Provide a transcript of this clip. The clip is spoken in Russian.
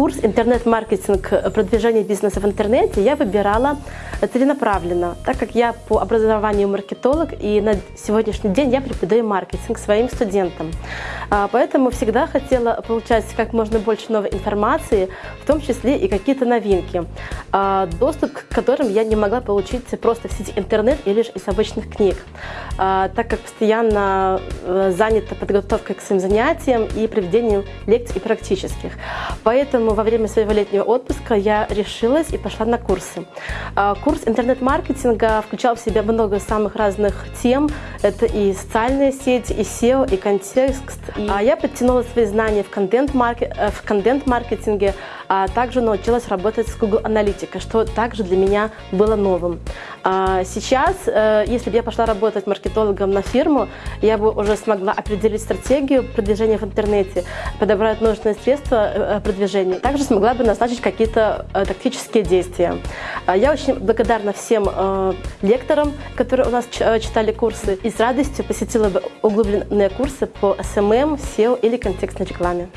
Курс интернет-маркетинг продвижения бизнеса в интернете я выбирала целенаправленно, так как я по образованию маркетолог и на сегодняшний день я преподаю маркетинг своим студентам. А, поэтому всегда хотела получать как можно больше новой информации, в том числе и какие-то новинки, а, доступ к которым я не могла получить просто в сети интернет или лишь из обычных книг, а, так как постоянно э, занята подготовкой к своим занятиям и проведением лекций и практических. Поэтому во время своего летнего отпуска я решилась и пошла на курсы. Курс интернет-маркетинга включал в себя много самых разных тем. Это и социальные сети, и SEO, и контекст, и а я подтянула свои знания в контент-маркетинге, в контент -маркетинге, а также научилась работать с Google Аналитикой, что также для меня было новым. А сейчас, э, если бы я пошла работать маркетологом на фирму, я бы уже смогла определить стратегию продвижения в интернете, подобрать нужные средства э, продвижения, также смогла бы назначить какие-то э, тактические действия. А я очень благодарна всем лекторам, которые у нас читали курсы, с радостью посетила бы углубленные курсы по SMM, SEO или контекстной рекламе.